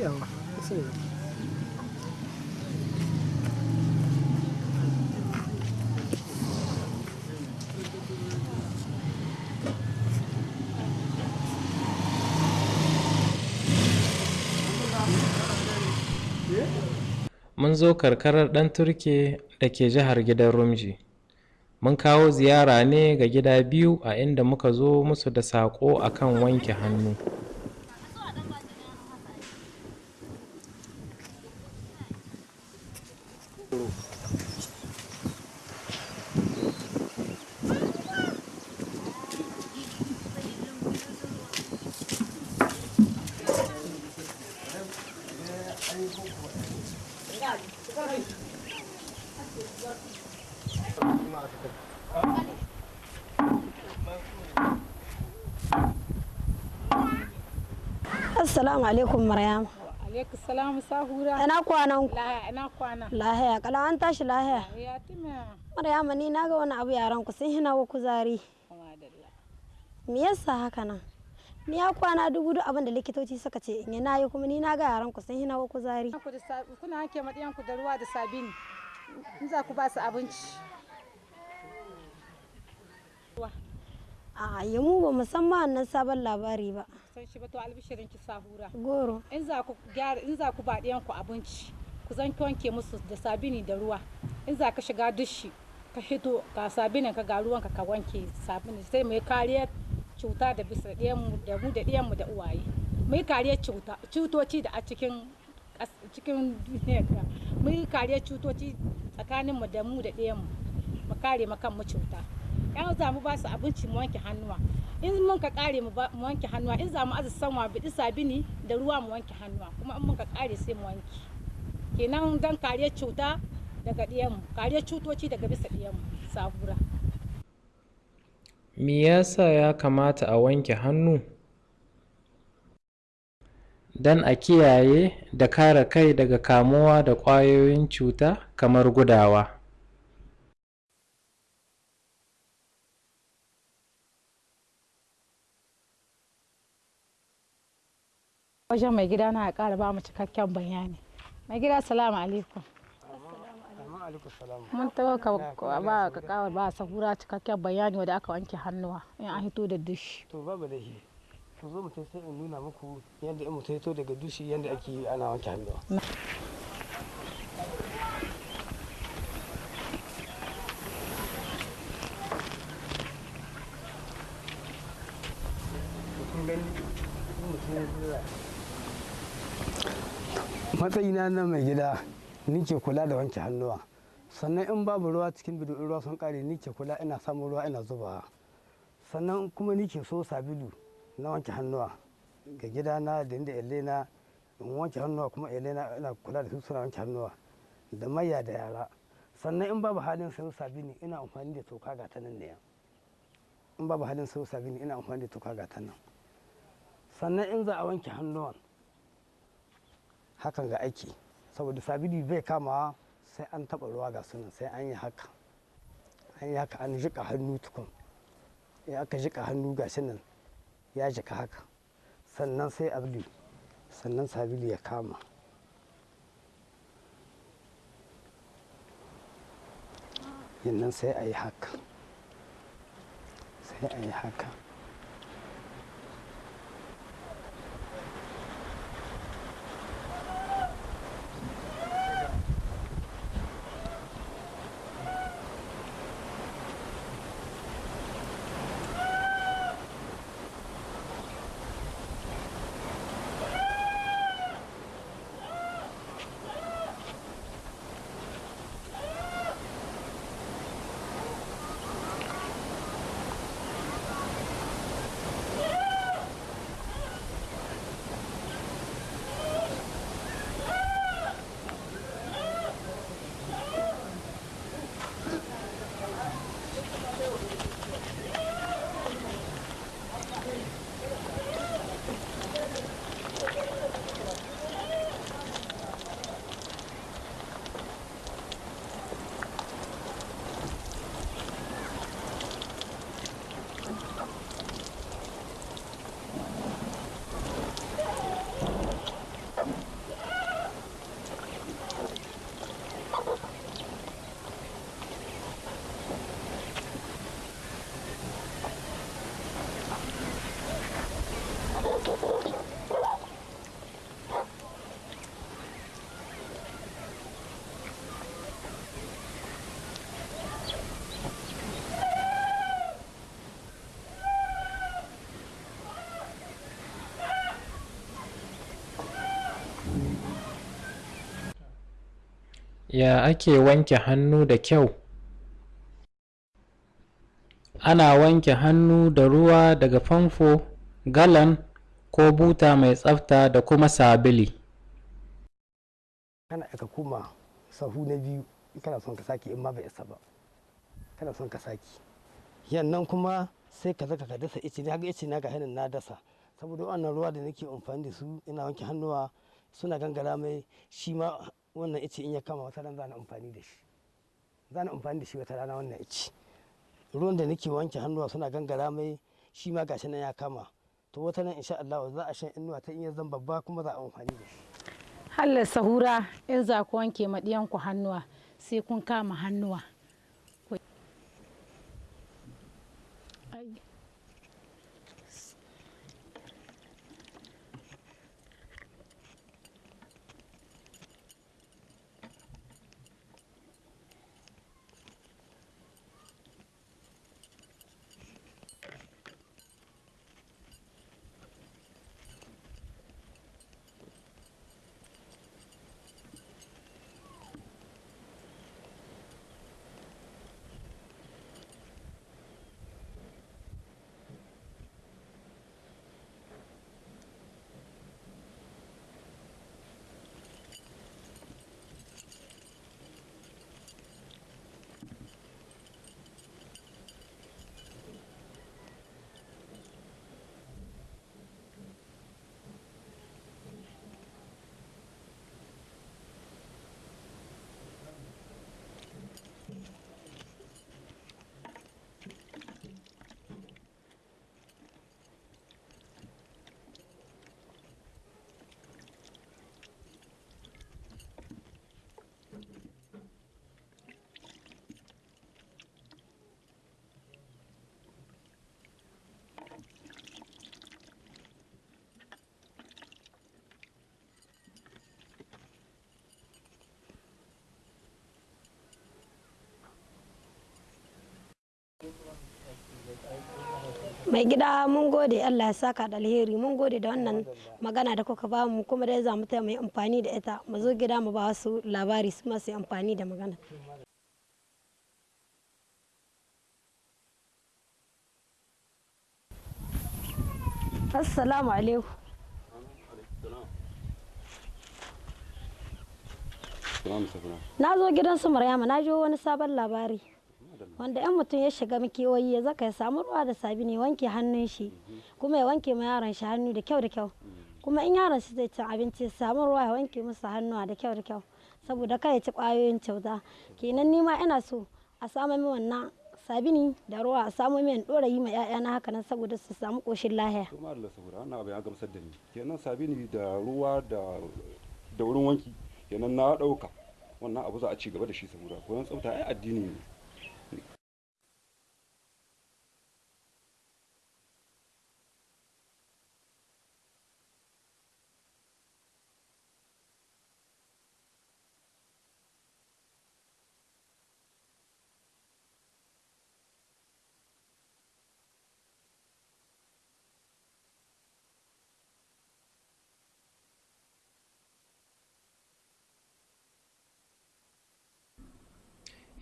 yawa sai mun zo karkarar ɗan turke da ke jihar gidan rumji. Mun kawo ziyara ne ga gida biyu a inda muka zo musu da saƙo akan wanke hannu. Assalamu alaikum Maryam. alaikum salamu sahura Ina kwanan ku? lahiya ina kwana Lahiya, kala an tashi lahiya. ya tuna Maryama ni na ga wani abu yaran ku sun hina wa kuzari. madalla Me yasa haka nan? Ni ya kwana dubu duk abin da likitoci suka ce in yi na yi kuma ni na ga yaran ku sun hina wa kuzari. ku sa- kuna hanke maɗiyan ku da ruwa da sabini in za ku ba su abinci A yi mu ba musamman wannan sabon labari ba. San shi ba to albishirin ki sahura. Goro. in za ku gyara in za ku ba ɗiyan ku abinci ku zan wanke musu da sabini da ruwa. In za ka shiga dushi ka hito ga sabinin ka ga ruwanka ka wanke sabini sai mai kariyar cuta da bisa ɗiyanmu da mu da ɗiyanmu da uwaye. Mai kariyar cuta cutoci da a cikin cikin duniyar ga mai kariyar cutoci tsakanin mu da mu da ɗiyanmu mu. Kare mu kan mu cuta. Yan za mu ba su abinci mu wanke hannuwa. In mun ka kare mu wanke hannuwa in za mu aza sanwa biɗi sabini da ruwa mu wanke hannuwa kuma in mun ka kare sai mu wanke. Kenan don kariyar cuta daga ɗiyanmu kariyar cutoci daga bisa ɗiyanmu sabura. Me yasa ya kamata a wanke hannu? Don a kiyaye da kare kai daga kamuwa da ƙwayoyin cuta kamar gudawa. Wajen mai gida na ƙara ba mu cikakken bayani. Mai gida salamu alaikum. Mun taɓa ka ba ka kawar ba sahura cikakken bayani wanda aka wanke hannuwa in an hito da dushi. To babu da shi ku zo mutum sai in nuna muku yadda in mutum ya to daga dushi yadda ake ana wanke hannuwa kun gani in mutum ya zo matsayina na mai gida ni ke kula da wanke hannuwa. Sannan in babu ruwa cikin bidu ruwa sun kare ni ke kula ina samun ruwa ina zubawa sannan kuma ni ke so sabulu na wanke hannuwa ga gidana da inda elena in wanke hannuwa kuma elena ina kula da su suna wanke hannuwa da maya da yara. Sannan in babu halin sayo sabini ina amfani da toka ga ta nan ne. In babu halin sayo sabini ina amfani da toka ga ta nan. Sannan in za a wanke hannuwan hakan ga aiki. Saboda sabili bai kamawa sai an taɓa ruwa ga sunan sai an yi haka. An yi haka an jika hannu tukun. In aka jika hannu ga nan ya jika haka. Sannan sai abli sannan sabili ya kama. Yannan sai a yi haka. Sai a yi haka. Ya ake wanke hannu da kyau? Ana wanke hannu da ruwa daga famfo galan ko buta mai tsafta da kuma sabili. Kana aka koma sahu na biyu kana son ka sake in ma bai isa ba. Kana son ka sake. Yannan kuma sai ka zaka ka dasa ice. Haka ice na ga hannun na dasa. Saboda wannan ruwa da nake amfani da su ina wanke hannuwa suna gangara mai shi ma wannan ice in ya kama wata ran za na amfani da shi. Za na amfani da shi wata rana wannan ice. Ruwan da nake wanke hannuwa suna gangara mai shi ma gashi nan ya kama. To wata nan insha Allah za a shan inuwa ta in ya zan babba kuma za a amfani da shi. Hallar sahura in za ku wanke maɗiyanku hannuwa sai kun kama hannuwa Ku- Ai. Mai gida mun gode. Allah ya saka da alheri. Mun gode da wannan magana da kuka ba mu kuma dai za mu taya mai amfani da ita. Mu zo gida mu ba wasu labari su masu amfani da magana. Assalamu alaikum. Na zo gidan su maryama. Na jo wani sabon labari. Wanda yan mutum ya shiga makewayi ya zaka ya samu ruwa da sabi ne wanke hannun shi kuma ya wanke ma yaron shi hannu da kyau da kyau. Kuma in yaron shi zai cin abinci ya samu ruwa ya wanke masa hannuwa da kyau da kyau saboda kai ya ci ƙwayoyin cuta. Kenan nima ina so a samu min wannan sabini da ruwa a samu min dora yi ma 'ya'yana haka nan saboda su samu koshin lahiya. To ma Allah saboda wannan abu ya gamsar da ni. Kenan sabini da ruwa da da wurin wanki kenan na ɗauka wannan abu za a ci gaba da shi saboda koyon tsafta ai addini ne.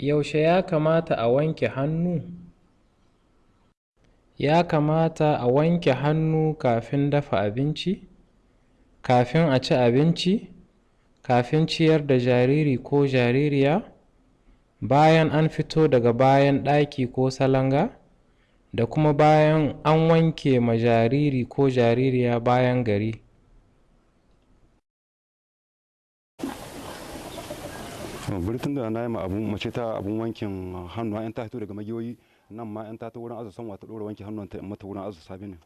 Yaushe ya kamata a wanke hannu? Ya kamata a wanke hannu kafin dafa abinci kafin a ci abinci kafin ciyar da jariri ko jaririya bayan an fito daga bayan ɗaki ko salanga da kuma bayan an wanke ma jariri ko jaririya bayan gari. Bari tun da na yi abun mace ta abun wankin hannu an ta fito daga magiyoyi nan ma an ta ta wurin azu sanwa ta dora wanke hannun ta in mata wurin azu sabinin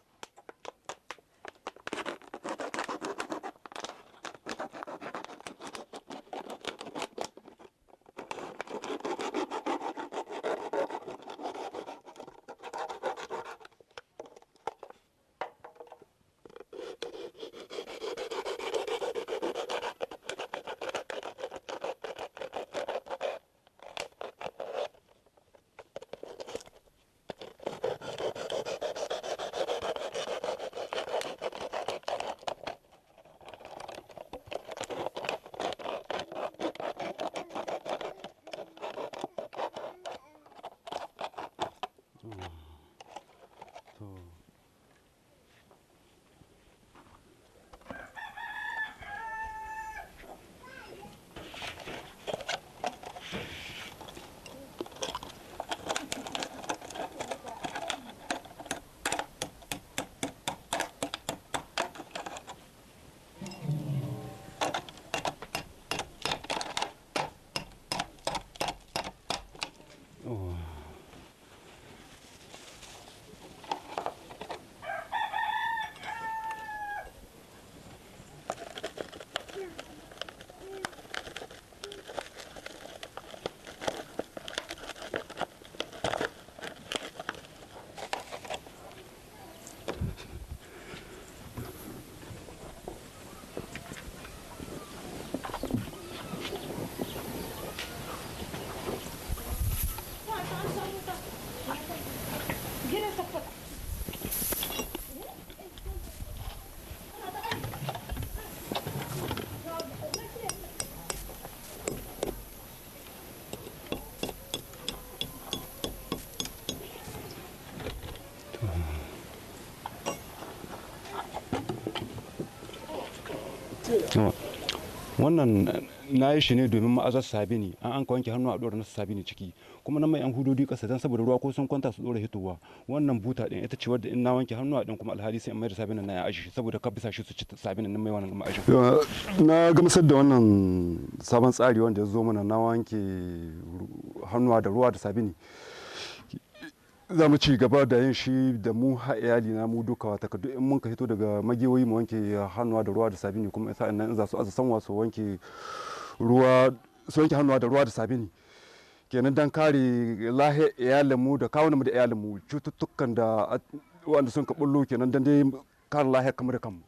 wannan na yi shi ne domin ma'azar sabini an an wanke hannu a ɗora nasu sabini ciki. Kuma na mai yan hudodi ƙasa don saboda ruwa ko sun kwanta su ɗora hitowa. Wannan buta ɗin ita ce wadda in na wanke hannu a ɗin kuma alhali sai in mai da sabinin na ya aji saboda ka bisa shi su ci sabinin nan mai wannan ma'ajin. na gamsar da wannan sabon tsari wanda ya zo mana na wanke hannuwa da ruwa da sabini za mu ci gaba da yin shi da mu ha iyali na mu duka wata ka in mun ka hito daga magewoyi mu wanke hannuwa da ruwa da sabini kuma nan in za su aza sanwa su wanke ruwa su wanke hannuwa da ruwa da sabini. Kenan dan kare lahiyar iyalin mu da kawunan mu da iyalin mu cututtukan da wanda sun ka bullo kenan dan dai kare lahiyar kamar da kanmu.